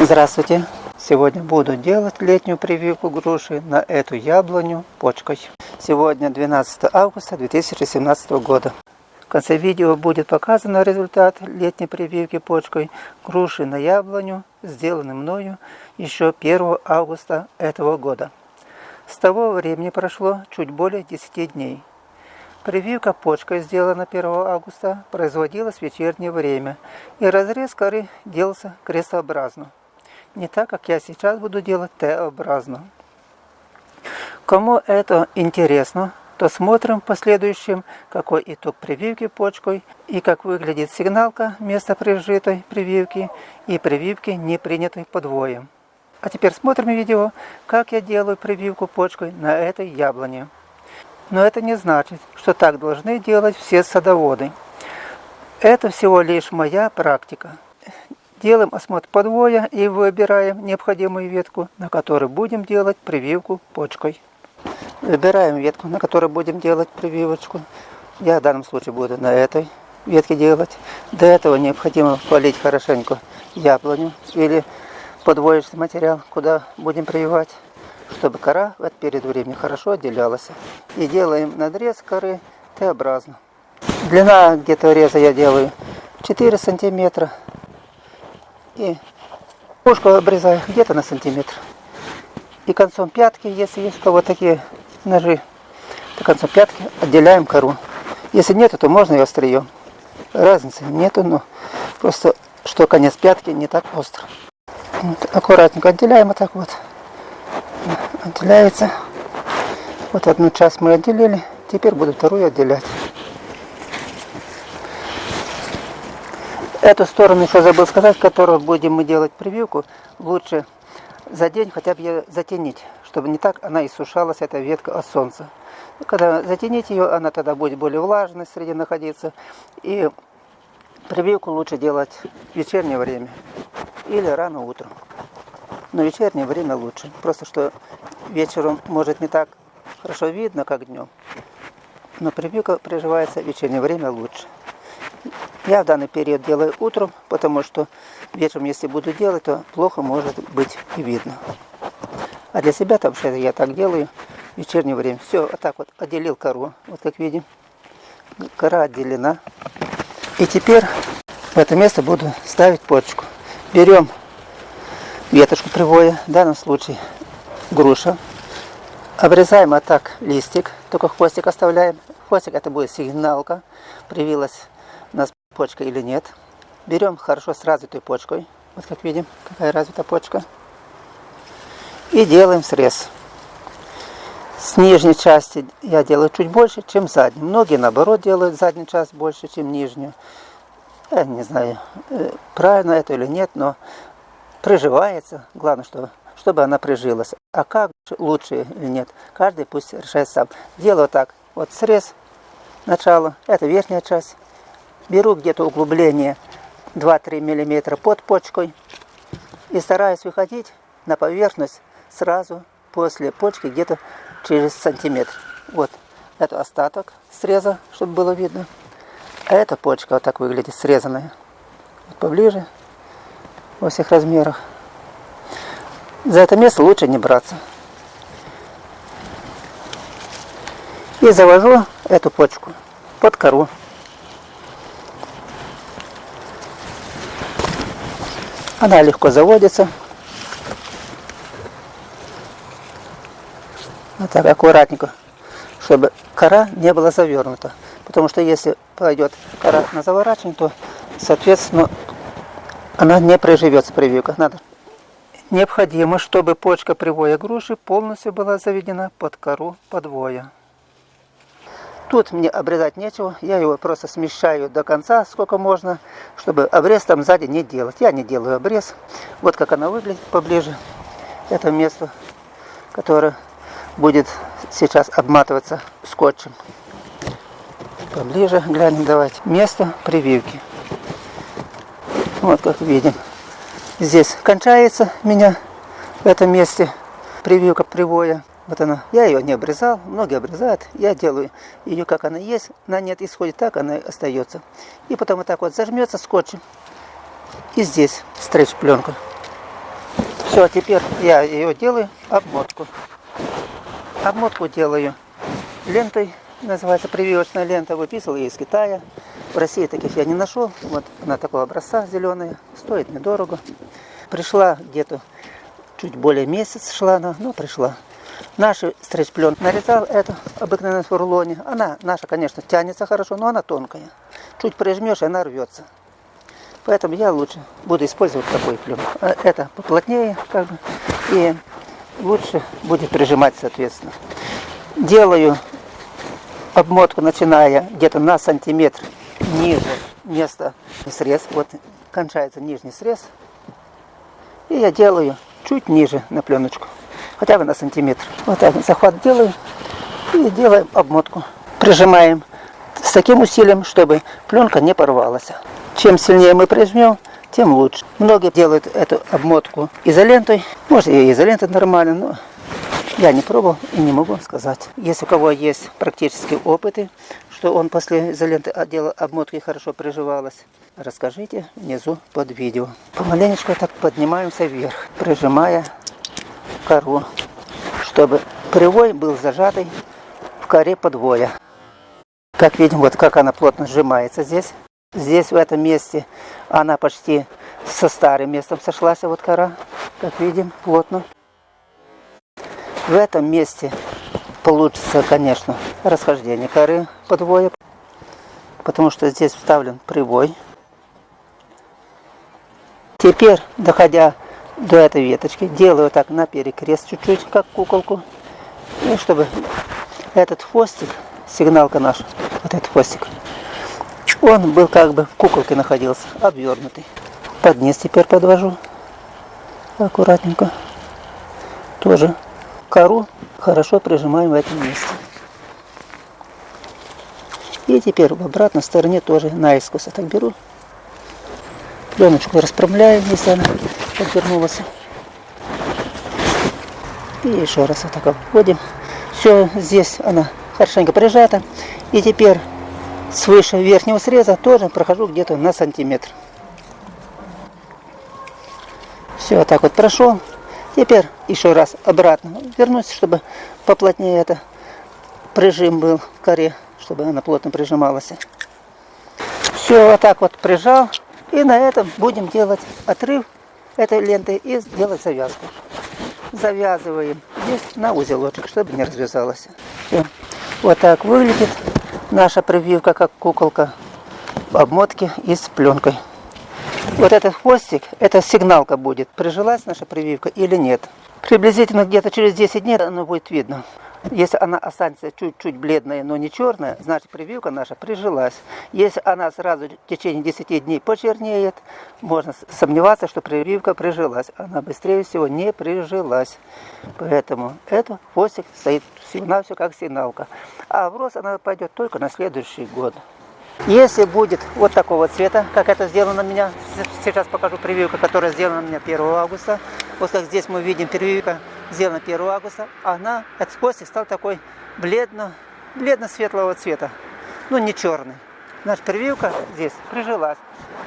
Здравствуйте! Сегодня буду делать летнюю прививку груши на эту яблоню почкой. Сегодня 12 августа 2017 года. В конце видео будет показан результат летней прививки почкой груши на яблоню, сделанный мною еще 1 августа этого года. С того времени прошло чуть более 10 дней. Прививка почкой, сделана 1 августа, производилась в вечернее время, и разрез коры делался крестообразно не так, как я сейчас буду делать Т-образно. Кому это интересно, то смотрим в последующем, какой итог прививки почкой и как выглядит сигналка вместо прижитой прививки и прививки, не принятой подвоем. А теперь смотрим видео, как я делаю прививку почкой на этой яблоне. Но это не значит, что так должны делать все садоводы. Это всего лишь моя практика. Делаем осмотр подвоя и выбираем необходимую ветку, на которой будем делать прививку почкой. Выбираем ветку, на которой будем делать прививочку. Я в данном случае буду на этой ветке делать. До этого необходимо полить хорошенько яблоню или подвоечный материал, куда будем прививать, чтобы кора в этот период времени хорошо отделялась. И делаем надрез коры Т-образно. Длина где-то реза я делаю 4 сантиметра и ушко обрезаю где-то на сантиметр. И концом пятки, если есть у кого такие ножи, то концом пятки отделяем кору. Если нет, то можно и острием. Разницы нету, но просто что конец пятки не так остро. Вот, аккуратненько отделяем вот так вот. Отделяется. Вот одну часть мы отделили. Теперь буду вторую отделять. Эту сторону еще забыл сказать, которую будем мы делать прививку, лучше за день хотя бы ее затенить, чтобы не так она иссушалась, эта ветка от солнца. Когда затенить ее, она тогда будет более влажной среди находиться. И прививку лучше делать в вечернее время или рано утром. Но вечернее время лучше. Просто что вечером может не так хорошо видно, как днем. Но прививка приживается в вечернее время лучше. Я в данный период делаю утром, потому что вечером, если буду делать, то плохо может быть и видно. А для себя что я так делаю в вечернее время. Все, вот так вот отделил кору, вот как видим. Кора отделена. И теперь в это место буду ставить почку. Берем веточку привоя, в данном случае груша. Обрезаем вот так листик, только хвостик оставляем. Хвостик это будет сигналка, привилась у нас почка или нет. Берем хорошо с развитой почкой. Вот как видим, какая развита почка. И делаем срез. С нижней части я делаю чуть больше, чем задней. Многие наоборот делают заднюю часть больше, чем нижнюю. Я не знаю, э, правильно это или нет, но приживается. Главное, чтобы, чтобы она прижилась. А как лучше или нет, каждый пусть решает сам. Делаю так. Вот срез, начало, это верхняя часть. Беру где-то углубление 2-3 мм под почкой и стараюсь выходить на поверхность сразу после почки где-то через сантиметр. Вот, это остаток среза, чтобы было видно. А эта почка вот так выглядит, срезанная. Вот поближе, во всех размерах. За это место лучше не браться. И завожу эту почку под кору. Она легко заводится. Вот так аккуратненько, чтобы кора не была завернута. Потому что если пойдет кора на заворачивание, то, соответственно, она не приживется прививка. Надо. Необходимо, чтобы почка привоя груши полностью была заведена под кору подвоя. Тут мне обрезать нечего, я его просто смещаю до конца, сколько можно, чтобы обрез там сзади не делать. Я не делаю обрез. Вот как она выглядит поближе. Это место, которое будет сейчас обматываться скотчем. Поближе глянем давайте. Место прививки. Вот как видим. Здесь кончается меня в этом месте прививка привоя. Вот она. Я ее не обрезал, многие обрезают. Я делаю ее, как она есть. На нет исходит так, она остается. И потом вот так вот зажмется скотчем. И здесь стрейч пленка. Все, теперь я ее делаю обмотку. Обмотку делаю лентой, называется прививочная лента, выписывал я из Китая. В России таких я не нашел. Вот она такого образца зеленая, стоит недорого. Пришла где-то чуть более месяц шла она, но пришла. Наши стрейч-плен нарезал эту обыкновенную в рулоне. Она наша, конечно, тянется хорошо, но она тонкая. Чуть прижмешь, и она рвется. Поэтому я лучше буду использовать такой плен. А это поплотнее, как бы, и лучше будет прижимать, соответственно. Делаю обмотку, начиная где-то на сантиметр ниже места срез. Вот кончается нижний срез. И я делаю чуть ниже на пленочку, хотя бы на сантиметр. Вот так захват делаю и делаем обмотку. Прижимаем с таким усилием, чтобы пленка не порвалась. Чем сильнее мы прижмем, тем лучше. Многие делают эту обмотку изолентой. Может и изолента нормально, но я не пробовал и не могу сказать. Если у кого есть практические опыты, что он после изоленты отдела обмотки хорошо приживалась, расскажите внизу под видео. Помаленечку так поднимаемся вверх, прижимая кору, чтобы привой был зажатый в коре подвоя. Как видим, вот как она плотно сжимается здесь. Здесь, в этом месте, она почти со старым местом сошлась, вот кора, как видим, плотно. В этом месте получится, конечно, расхождение коры подвоя, потому что здесь вставлен привой. Теперь, доходя до этой веточки, делаю так на перекрест чуть-чуть, как куколку, и чтобы этот хвостик, сигналка наша, вот этот хвостик, он был как бы в куколке находился, обвернутый. Под низ теперь подвожу аккуратненько. Тоже кору хорошо прижимаем в этом месте. И теперь в обратной стороне тоже наискось так беру. Пленочку расправляем, если она подвернулась. И еще раз вот так обводим. Все, здесь она хорошенько прижата. И теперь свыше верхнего среза тоже прохожу где-то на сантиметр. Все, вот так вот прошел. Теперь еще раз обратно вернусь, чтобы поплотнее это прижим был в коре, чтобы она плотно прижималась. Все, вот так вот прижал. И на этом будем делать отрыв этой ленты и сделать завязку. Завязываем здесь на узелочек, чтобы не развязалась. Все. Вот так выглядит наша прививка, как куколка в обмотке и с пленкой. Вот этот хвостик, это сигналка будет, прижилась наша прививка или нет. Приблизительно где-то через 10 дней оно будет видно. Если она останется чуть-чуть бледная, но не черная, значит прививка наша прижилась. Если она сразу в течение 10 дней почернеет, можно сомневаться, что прививка прижилась. Она быстрее всего не прижилась. Поэтому этот хвостик стоит всего-навсего как сигналка. А в рост она пойдет только на следующий год. Если будет вот такого цвета, как это сделано на меня, сейчас покажу прививка, которая сделана на меня 1 августа. Вот как здесь мы видим прививка сделана 1 августа, она, этот хвостик стал такой бледно, бледно-светлого цвета, ну не черный. Наша прививка здесь прижилась,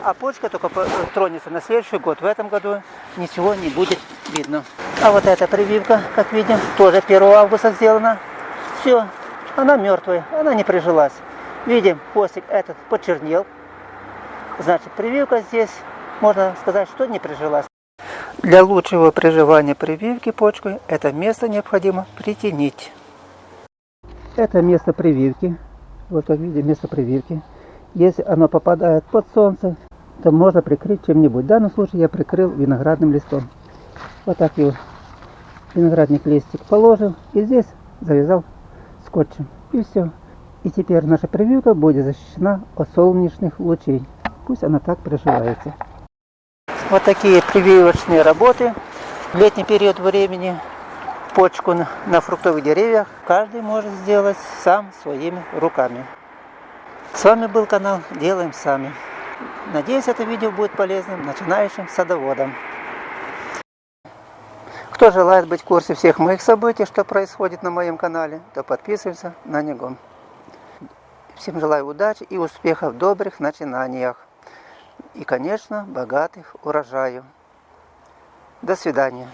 а почка только тронется на следующий год. В этом году ничего не будет видно. А вот эта прививка, как видим, тоже 1 августа сделана. Все, она мертвая, она не прижилась. Видим, хвостик этот почернел. Значит, прививка здесь, можно сказать, что не прижилась. Для лучшего приживания прививки почкой это место необходимо притенить. Это место прививки. Вот как видим, место прививки. Если оно попадает под солнце, то можно прикрыть чем-нибудь. В данном случае я прикрыл виноградным листом. Вот так его виноградник листик положил и здесь завязал скотчем. И все. И теперь наша прививка будет защищена от солнечных лучей. Пусть она так приживается. Вот такие прививочные работы. В летний период времени почку на фруктовых деревьях каждый может сделать сам своими руками. С вами был канал Делаем Сами. Надеюсь, это видео будет полезным начинающим садоводам. Кто желает быть в курсе всех моих событий, что происходит на моем канале, то подписывайся на него. Всем желаю удачи и успехов в добрых начинаниях. И, конечно, богатых урожаев. До свидания.